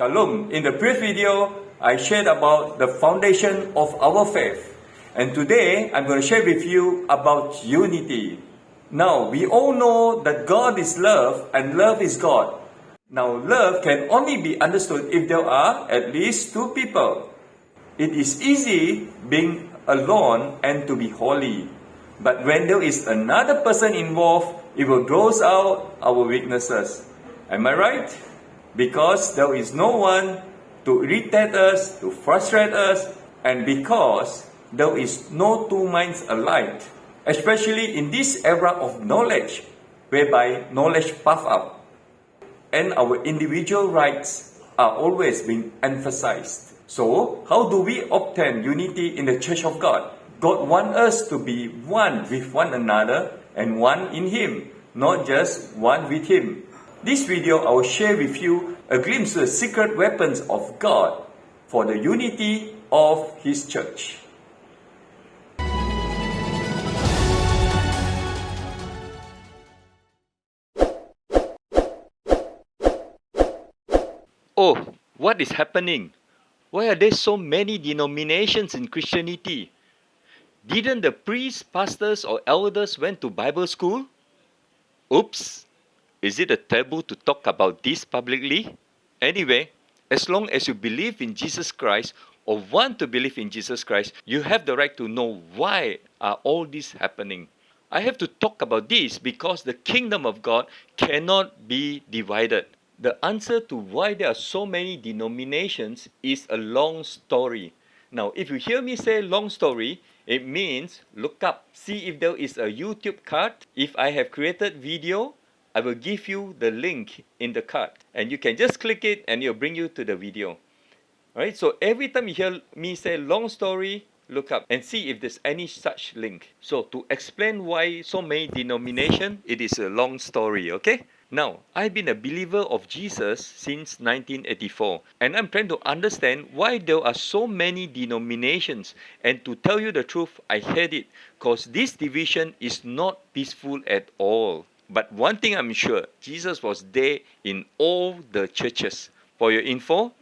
Shalom. In the previous video, I shared about the foundation of our faith. And today, I'm going to share with you about unity. Now, we all know that God is love and love is God. Now, love can only be understood if there are at least two people. It is easy being alone and to be holy. But when there is another person involved, it will draw out our weaknesses. Am I right? Because there is no one to irritate us, to frustrate us, and because there is no two minds alike, especially in this era of knowledge, whereby knowledge puff up, and our individual rights are always being emphasized. So, how do we obtain unity in the Church of God? God wants us to be one with one another and one in Him, not just one with Him. This video I will share with you a glimpse of the secret weapons of God for the unity of His church. Oh, what is happening? Why are there so many denominations in Christianity? Didn't the priests, pastors, or elders went to Bible school? Oops! Is it a taboo to talk about this publicly? Anyway, as long as you believe in Jesus Christ or want to believe in Jesus Christ, you have the right to know why are all this happening. I have to talk about this because the kingdom of God cannot be divided. The answer to why there are so many denominations is a long story. Now, if you hear me say long story, it means look up, see if there is a YouTube card. If I have created video, I will give you the link in the card and you can just click it and it'll bring you to the video. Alright, so every time you hear me say long story, look up and see if there's any such link. So to explain why so many denomination, it is a long story, okay? Now, I've been a believer of Jesus since 1984 and I'm trying to understand why there are so many denominations and to tell you the truth, I hate it because this division is not peaceful at all. But one thing I'm sure, Jesus was there in all the churches. For your info,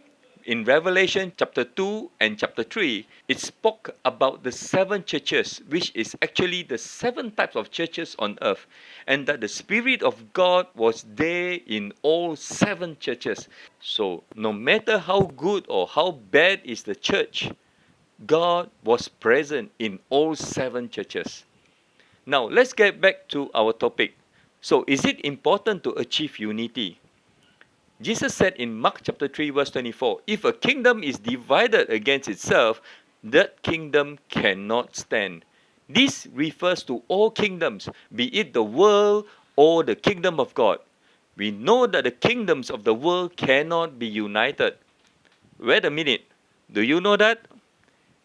in Revelation chapter 2 and chapter 3, it spoke about the seven churches, which is actually the seven types of churches on earth, and that the Spirit of God was there in all seven churches. So, no matter how good or how bad is the church, God was present in all seven churches. Now, let's get back to our topic. So, is it important to achieve unity? Jesus said in Mark chapter 3 verse 24, if a kingdom is divided against itself, that kingdom cannot stand. This refers to all kingdoms, be it the world or the kingdom of God. We know that the kingdoms of the world cannot be united. Wait a minute. Do you know that?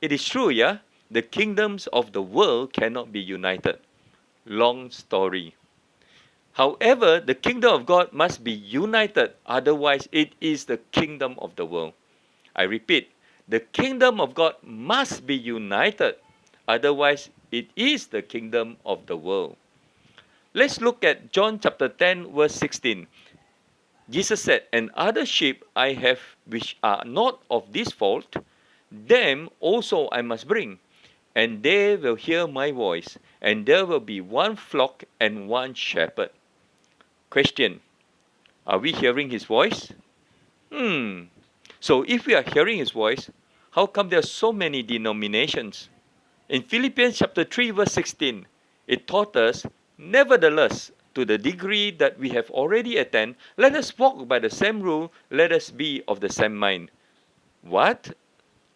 It is true, yeah? The kingdoms of the world cannot be united. Long story. However, the kingdom of God must be united, otherwise, it is the kingdom of the world. I repeat, the kingdom of God must be united, otherwise, it is the kingdom of the world. Let's look at John chapter 10, verse 16. Jesus said, And other sheep I have which are not of this fault, them also I must bring, and they will hear my voice, and there will be one flock and one shepherd. Question Are we hearing his voice? Hmm. So if we are hearing his voice, how come there are so many denominations? In Philippians chapter 3, verse 16, it taught us, Nevertheless, to the degree that we have already attained, let us walk by the same rule, let us be of the same mind. What?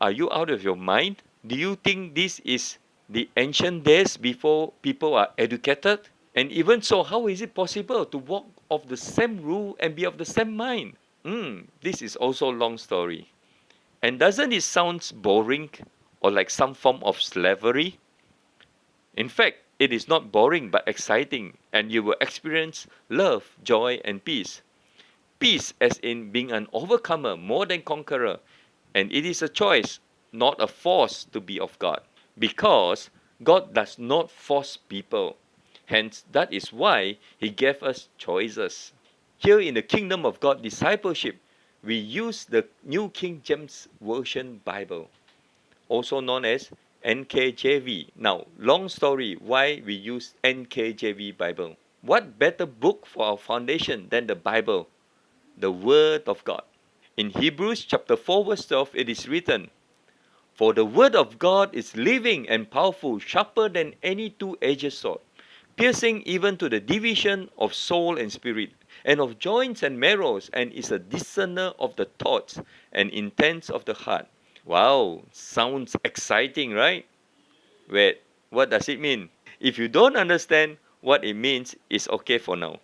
Are you out of your mind? Do you think this is the ancient days before people are educated? And even so, how is it possible to walk of the same rule and be of the same mind? Hmm, this is also a long story. And doesn't it sound boring or like some form of slavery? In fact, it is not boring but exciting, and you will experience love, joy, and peace. Peace, as in being an overcomer more than conqueror, and it is a choice, not a force to be of God, because God does not force people. Hence, that is why He gave us choices. Here in the kingdom of God discipleship, we use the New King James Version Bible, also known as NKJV. Now, long story why we use NKJV Bible. What better book for our foundation than the Bible, the Word of God? In Hebrews chapter 4 verse 12 it is written, For the Word of God is living and powerful, sharper than any two-edged sword, piercing even to the division of soul and spirit, and of joints and marrows, and is a discerner of the thoughts and intents of the heart. Wow, sounds exciting, right? Wait, what does it mean? If you don't understand what it means, it's okay for now.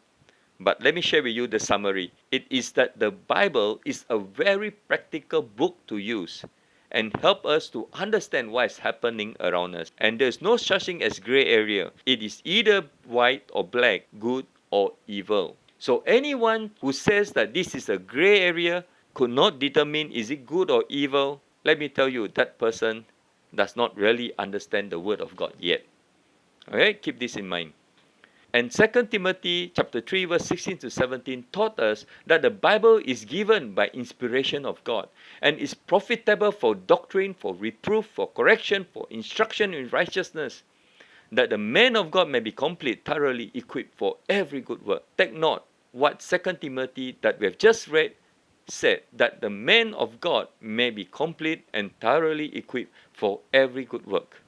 But let me share with you the summary. It is that the Bible is a very practical book to use and help us to understand what is happening around us. And there's no such thing as gray area. It is either white or black, good or evil. So anyone who says that this is a gray area could not determine is it good or evil, let me tell you that person does not really understand the word of God yet. Okay, keep this in mind. And 2 Timothy chapter 3 verse 16 to 17 taught us that the Bible is given by inspiration of God and is profitable for doctrine, for reproof, for correction, for instruction in righteousness, that the man of God may be complete, thoroughly equipped for every good work. Take note what 2 Timothy that we have just read said that the man of God may be complete and thoroughly equipped for every good work.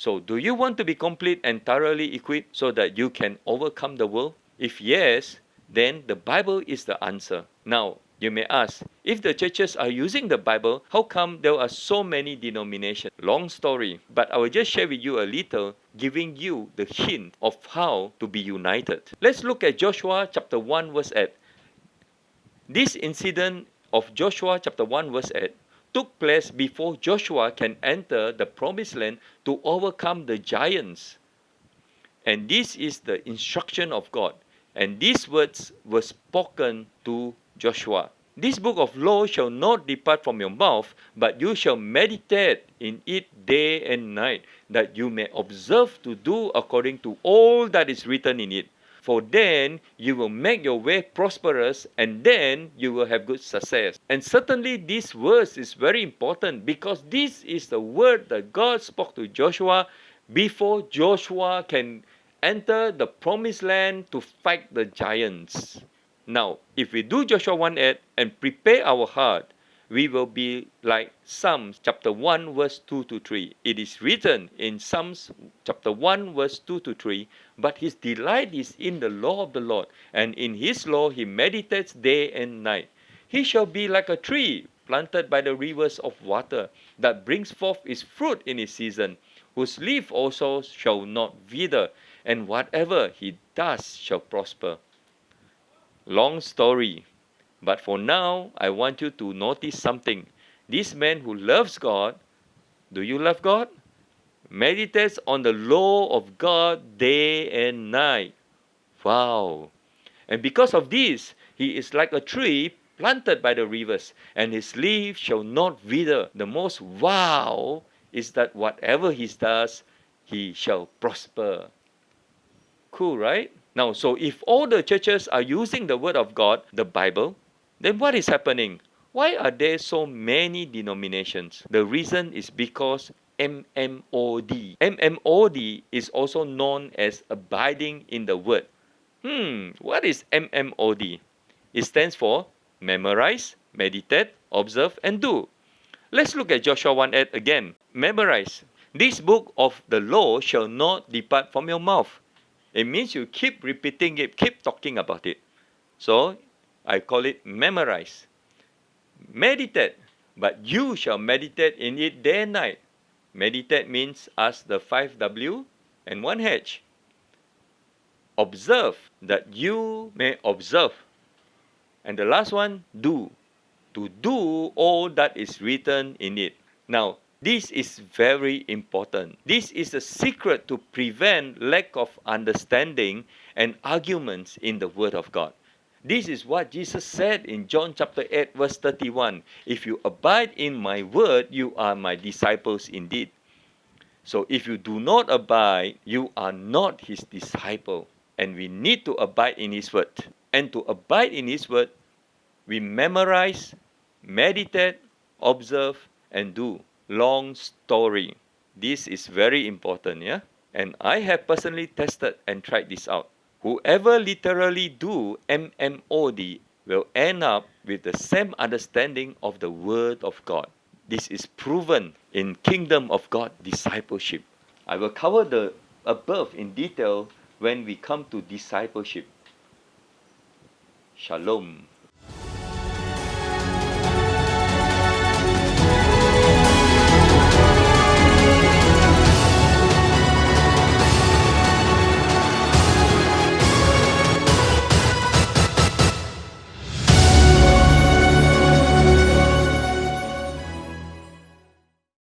So, do you want to be complete and thoroughly equipped so that you can overcome the world? If yes, then the Bible is the answer. Now, you may ask, if the churches are using the Bible, how come there are so many denominations? Long story, but I will just share with you a little, giving you the hint of how to be united. Let's look at Joshua chapter 1 verse 8. This incident of Joshua chapter 1 verse 8 took place before Joshua can enter the promised land to overcome the giants. And this is the instruction of God. And these words were spoken to Joshua. This book of law shall not depart from your mouth, but you shall meditate in it day and night, that you may observe to do according to all that is written in it for then you will make your way prosperous and then you will have good success. And certainly this verse is very important because this is the word that God spoke to Joshua before Joshua can enter the promised land to fight the giants. Now, if we do Joshua 1 8 and prepare our heart, we will be like Psalms chapter 1 verse 2 to 3. It is written in Psalms chapter 1 verse 2 to 3, but his delight is in the law of the Lord, and in his law he meditates day and night. He shall be like a tree planted by the rivers of water that brings forth its fruit in its season, whose leaf also shall not wither, and whatever he does shall prosper. Long story, but for now, I want you to notice something. This man who loves God, do you love God? Meditates on the law of God day and night. Wow. And because of this, he is like a tree planted by the rivers, and his leaves shall not wither. The most wow is that whatever he does, he shall prosper. Cool, right? Now, so if all the churches are using the word of God, the Bible, then what is happening? Why are there so many denominations? The reason is because MMOD. MMOD is also known as abiding in the word. Hmm, what is MMOD? It stands for memorize, meditate, observe, and do. Let's look at Joshua 1 8 again. Memorize. This book of the law shall not depart from your mouth. It means you keep repeating it, keep talking about it. So I call it memorize. Meditate, but you shall meditate in it day and night. Meditate means ask the 5W and 1H. Observe, that you may observe. And the last one, do. To do all that is written in it. Now, this is very important. This is the secret to prevent lack of understanding and arguments in the Word of God. This is what Jesus said in John chapter 8, verse 31. If you abide in my word, you are my disciples indeed. So if you do not abide, you are not his disciple. And we need to abide in his word. And to abide in his word, we memorize, meditate, observe, and do. Long story. This is very important, yeah? And I have personally tested and tried this out. Whoever literally do MMOD will end up with the same understanding of the Word of God. This is proven in Kingdom of God discipleship. I will cover the above in detail when we come to discipleship. Shalom.